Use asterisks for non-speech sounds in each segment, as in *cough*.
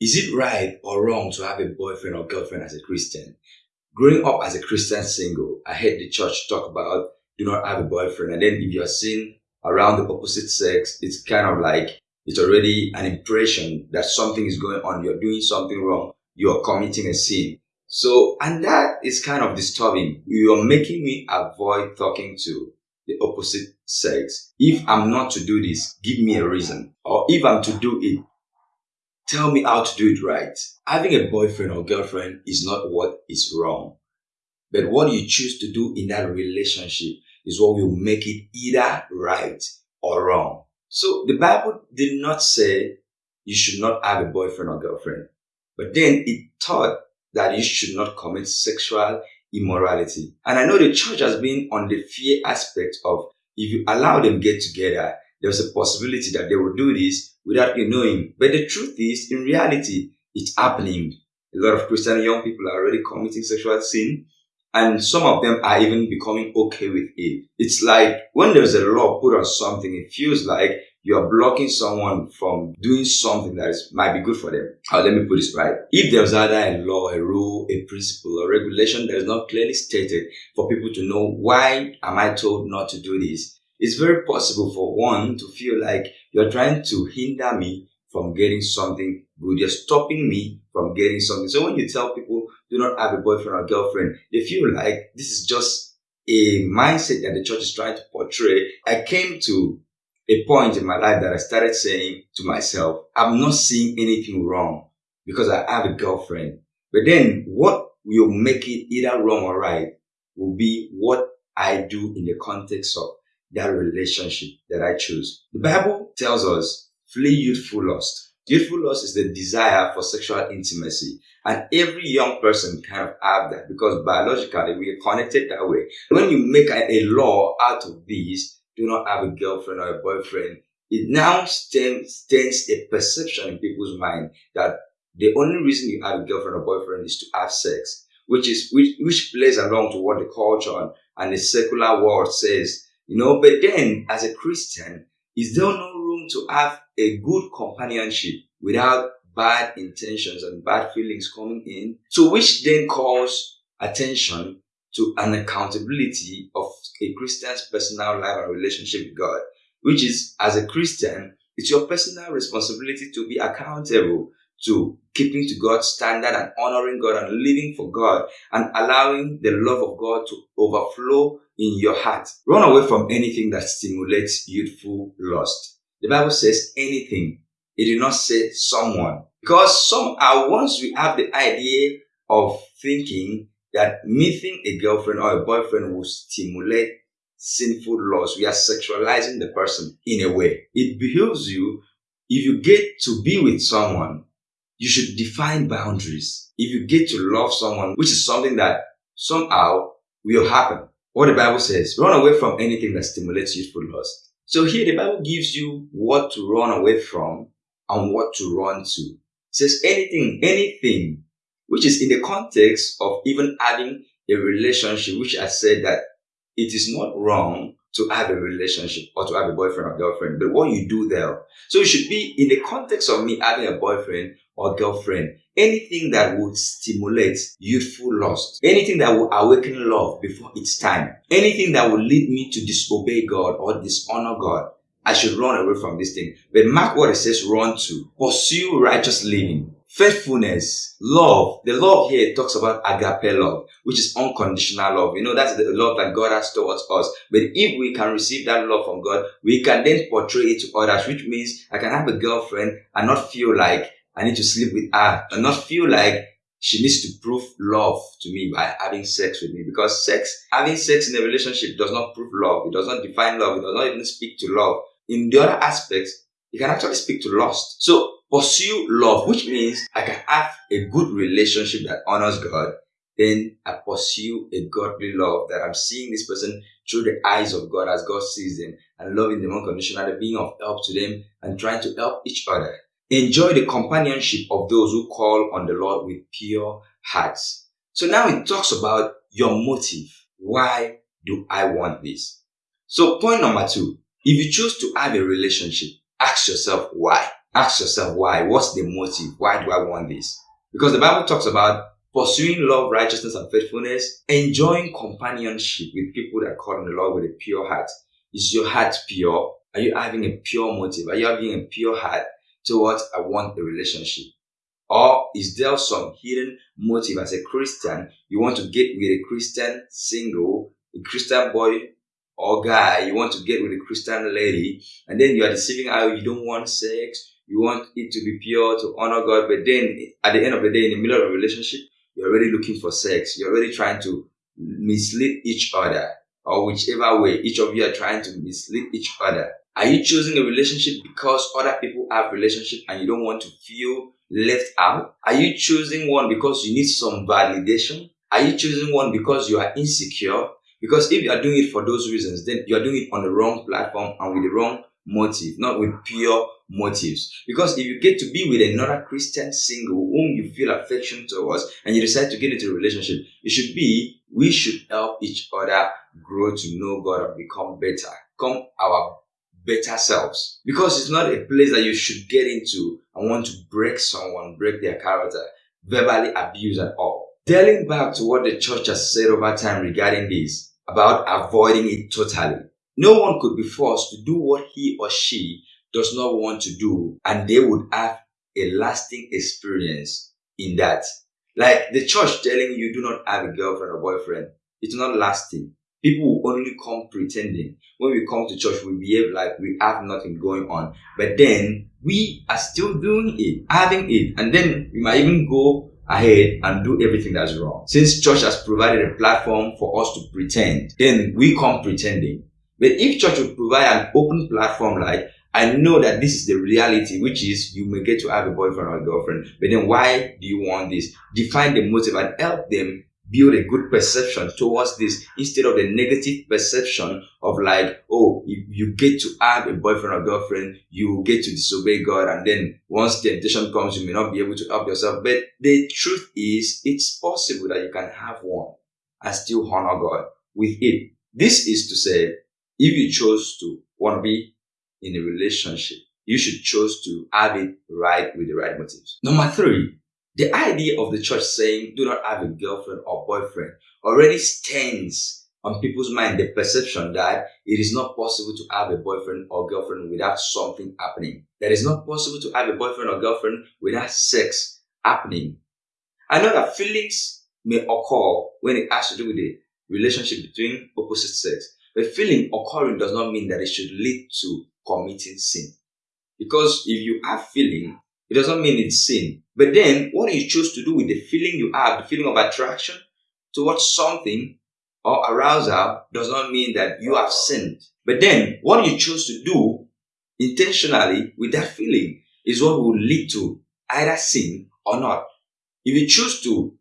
Is it right or wrong to have a boyfriend or girlfriend as a Christian? Growing up as a Christian single, I heard the church talk about do not have a boyfriend. And then if you're seen around the opposite sex, it's kind of like it's already an impression that something is going on. You're doing something wrong. You're committing a sin. So, and that is kind of disturbing. You're making me avoid talking to the opposite sex. If I'm not to do this, give me a reason. Or if I'm to do it, tell me how to do it right. Having a boyfriend or girlfriend is not what is wrong. But what you choose to do in that relationship is what will make it either right or wrong. So the Bible did not say you should not have a boyfriend or girlfriend, but then it taught that you should not commit sexual immorality. And I know the church has been on the fear aspect of if you allow them get together, there's a possibility that they will do this without you knowing. But the truth is, in reality, it's happening. A lot of Christian young people are already committing sexual sin and some of them are even becoming okay with it. It's like when there's a law put on something, it feels like you're blocking someone from doing something that is, might be good for them. Uh, let me put this right. If there's either a law, a rule, a principle, or regulation that is not clearly stated for people to know why am I told not to do this, it's very possible for one to feel like you're trying to hinder me from getting something good. You're stopping me from getting something. So when you tell people do not have a boyfriend or girlfriend, they feel like this is just a mindset that the church is trying to portray. I came to a point in my life that I started saying to myself, I'm not seeing anything wrong because I have a girlfriend. But then what will make it either wrong or right will be what I do in the context of that relationship that I choose. The Bible tells us flee youthful lust. Youthful lust is the desire for sexual intimacy. And every young person kind of have that because biologically we are connected that way. When you make a, a law out of this, do not have a girlfriend or a boyfriend, it now stems, a perception in people's mind that the only reason you have a girlfriend or boyfriend is to have sex, which is which, which plays along to what the culture and the secular world says. You know, but then as a Christian, is there no room to have a good companionship without bad intentions and bad feelings coming in? So which then calls attention to an accountability of a Christian's personal life and relationship with God, which is as a Christian, it's your personal responsibility to be accountable to keeping to God's standard and honoring God and living for God and allowing the love of God to overflow in your heart. Run away from anything that stimulates youthful lust. The Bible says anything. It did not say someone. Because somehow once we have the idea of thinking that meeting a girlfriend or a boyfriend will stimulate sinful lust, We are sexualizing the person in a way. It behooves you, if you get to be with someone, you should define boundaries. If you get to love someone, which is something that somehow will happen. What the Bible says, run away from anything that stimulates youthful lust. So here the Bible gives you what to run away from and what to run to. It says anything, anything which is in the context of even having a relationship, which I said that it is not wrong to have a relationship or to have a boyfriend or girlfriend, but what you do there. So it should be in the context of me having a boyfriend or girlfriend, anything that would stimulate youthful lust, anything that will awaken love before its time, anything that will lead me to disobey God or dishonor God. I should run away from this thing. But mark what it says run to. Pursue righteous living faithfulness, love. The love here talks about agape love, which is unconditional love. You know, that's the love that God has towards us. But if we can receive that love from God, we can then portray it to others, which means I can have a girlfriend and not feel like I need to sleep with her and not feel like she needs to prove love to me by having sex with me because sex, having sex in a relationship does not prove love. It does not define love. It does not even speak to love. In the other aspects, it can actually speak to lust. So pursue love, which means I can have a good relationship that honors God. Then I pursue a godly love that I'm seeing this person through the eyes of God as God sees them and loving them unconditionally, being of help to them and trying to help each other. Enjoy the companionship of those who call on the Lord with pure hearts. So now it talks about your motive. Why do I want this? So point number two, if you choose to have a relationship, ask yourself why. ask yourself why. What's the motive? Why do I want this? Because the Bible talks about pursuing love, righteousness, and faithfulness, enjoying companionship with people that call on the Lord with a pure heart. Is your heart pure? Are you having a pure motive? Are you having a pure heart towards I want a relationship? Or is there some hidden motive as a Christian? You want to get with a Christian single, a Christian boy or guy, you want to get with a Christian lady, and then you are deceiving how you don't want sex, you want it to be pure, to honor God, but then at the end of the day, in the middle of a relationship, you're already looking for sex. You're already trying to mislead each other, or whichever way, each of you are trying to mislead each other. Are you choosing a relationship because other people have relationship and you don't want to feel left out? Are you choosing one because you need some validation? Are you choosing one because you are insecure? Because if you are doing it for those reasons, then you are doing it on the wrong platform and with the wrong motive, not with pure motives. Because if you get to be with another Christian single whom you feel affection towards and you decide to get into a relationship, it should be we should help each other grow to know God and become better, become our better selves. Because it's not a place that you should get into and want to break someone, break their character, verbally abuse at all. Telling back to what the church has said over time regarding this, about avoiding it totally. No one could be forced to do what he or she does not want to do, and they would have a lasting experience in that. Like the church telling you do not have a girlfriend or boyfriend, it's not lasting. People will only come pretending. When we come to church, we behave like we have nothing going on. But then we are still doing it, having it. And then we might even go ahead and do everything that's wrong. Since church has provided a platform for us to pretend, then we come pretending. But if church would provide an open platform like, I know that this is the reality, which is you may get to have a boyfriend or a girlfriend, but then why do you want this? Define the motive and help them build a good perception towards this instead of the negative perception of like, oh, if you get to have a boyfriend or girlfriend, you get to disobey God. And then once temptation comes, you may not be able to help yourself. But the truth is, it's possible that you can have one and still honor God with it. This is to say, if you chose to want to be in a relationship, you should choose to have it right with the right motives. Number three, the idea of the church saying, do not have a girlfriend or boyfriend already stands on people's mind the perception that it is not possible to have a boyfriend or girlfriend without something happening. That it's not possible to have a boyfriend or girlfriend without sex happening. I know that feelings may occur when it has to do with the relationship between opposite sex. But feeling occurring does not mean that it should lead to committing sin. Because if you have feeling, it doesn't mean it's sin. But then, what you choose to do with the feeling you have, the feeling of attraction towards something or arousal, does not mean that you have sinned. But then, what you choose to do intentionally with that feeling is what will lead to either sin or not. If you choose to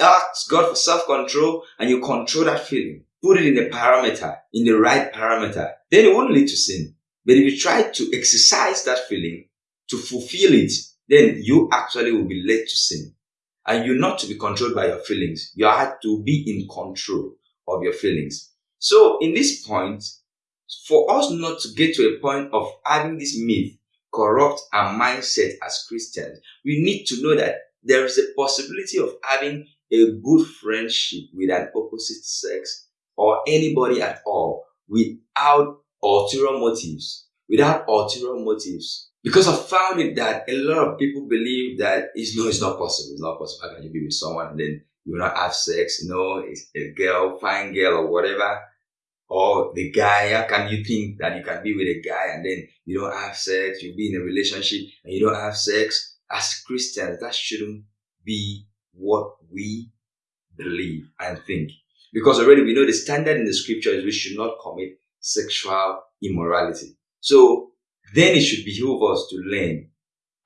ask God for self control and you control that feeling, put it in the parameter, in the right parameter, then it won't lead to sin. But if you try to exercise that feeling to fulfill it, then you actually will be led to sin. And you're not to be controlled by your feelings. You have to be in control of your feelings. So in this point, for us not to get to a point of having this myth corrupt our mindset as Christians, we need to know that there is a possibility of having a good friendship with an opposite sex or anybody at all without ulterior motives. Without ulterior motives. Because I found it that a lot of people believe that it's no, it's not possible. It's not possible. How can you be with someone and then you not have sex? No, it's a girl, fine girl or whatever. Or the guy, how can you think that you can be with a guy and then you don't have sex? You be in a relationship and you don't have sex? As Christians, that shouldn't be what we believe and think. Because already we know the standard in the scripture is we should not commit sexual immorality. So then it should behoove us to learn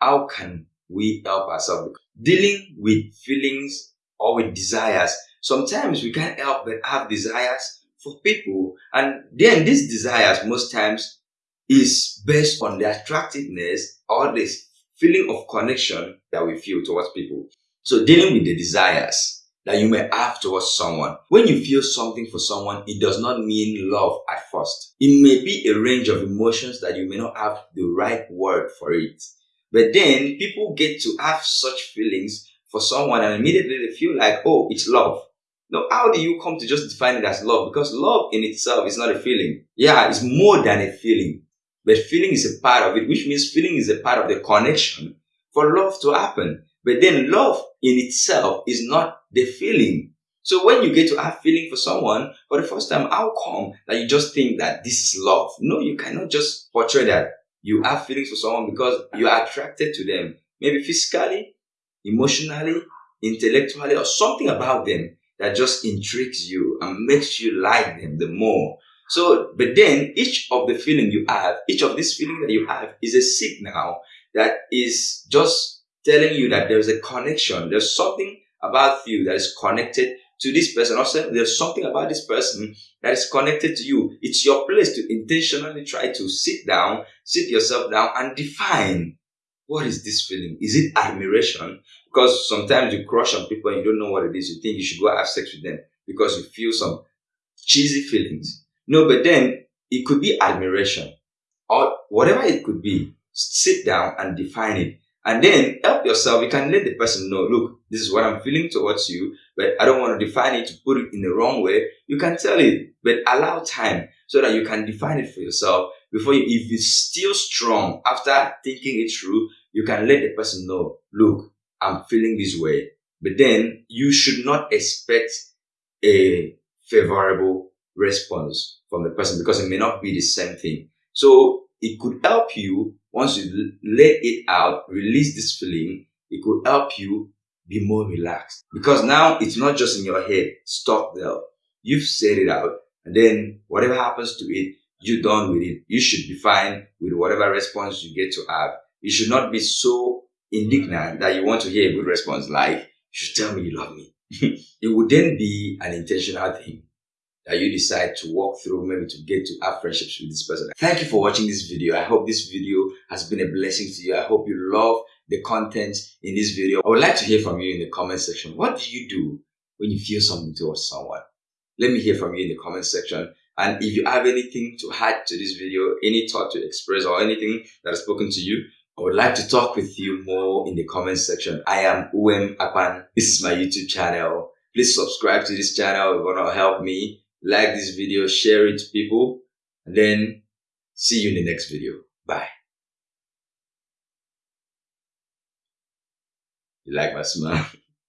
how can we help ourselves dealing with feelings or with desires. Sometimes we can't help but have desires for people, and then these desires most times is based on the attractiveness or this feeling of connection that we feel towards people. So dealing with the desires that you may have towards someone. When you feel something for someone, it does not mean love at first. It may be a range of emotions that you may not have the right word for it. But then people get to have such feelings for someone and immediately they feel like, oh, it's love. Now, how do you come to just define it as love? Because love in itself is not a feeling. Yeah, it's more than a feeling. But feeling is a part of it, which means feeling is a part of the connection for love to happen. But then love in itself is not the feeling. So when you get to have feeling for someone for the first time, how come that you just think that this is love? No, you cannot just portray that you have feelings for someone because you are attracted to them, maybe physically, emotionally, intellectually, or something about them that just intrigues you and makes you like them the more. So, but then each of the feeling you have, each of this feeling that you have is a signal that is just telling you that there's a connection. There's something about you that is connected to this person. Also, there's something about this person that is connected to you. It's your place to intentionally try to sit down, sit yourself down and define what is this feeling? Is it admiration? Because sometimes you crush on people and you don't know what it is. You think you should go have sex with them because you feel some cheesy feelings. No, but then it could be admiration or whatever it could be. Sit down and define it. And then help yourself. You can let the person know, look, this is what I'm feeling towards you, but I don't want to define it to put it in the wrong way. You can tell it, but allow time so that you can define it for yourself before you, if it's still strong after thinking it through, you can let the person know, look, I'm feeling this way. But then you should not expect a favorable response from the person because it may not be the same thing. So it could help you once you let it out, release this feeling, it could help you be more relaxed. Because now it's not just in your head, stop there. You've said it out, and then whatever happens to it, you're done with it. You should be fine with whatever response you get to have. You should not be so indignant that you want to hear a good response like, you should tell me you love me. *laughs* it would then be an intentional thing that you decide to walk through, maybe to get to have friendships with this person. Thank you for watching this video. I hope this video has been a blessing to you. I hope you love the content in this video. I would like to hear from you in the comment section. What do you do when you feel something towards someone? Let me hear from you in the comment section. And if you have anything to add to this video, any thought to express or anything that has spoken to you, I would like to talk with you more in the comment section. I am Uwem Apan. This is my YouTube channel. Please subscribe to this channel. It's going to help me like this video, share it to people, and then see you in the next video. Bye. You like my smile? *laughs*